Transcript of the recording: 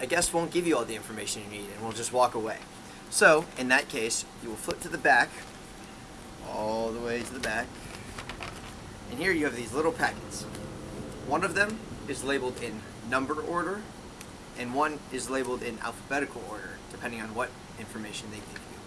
a guest won't give you all the information you need and will just walk away. So, in that case, you will flip to the back, all the way to the back, and here you have these little packets. One of them is labeled in number order, and one is labeled in alphabetical order, depending on what information they give you.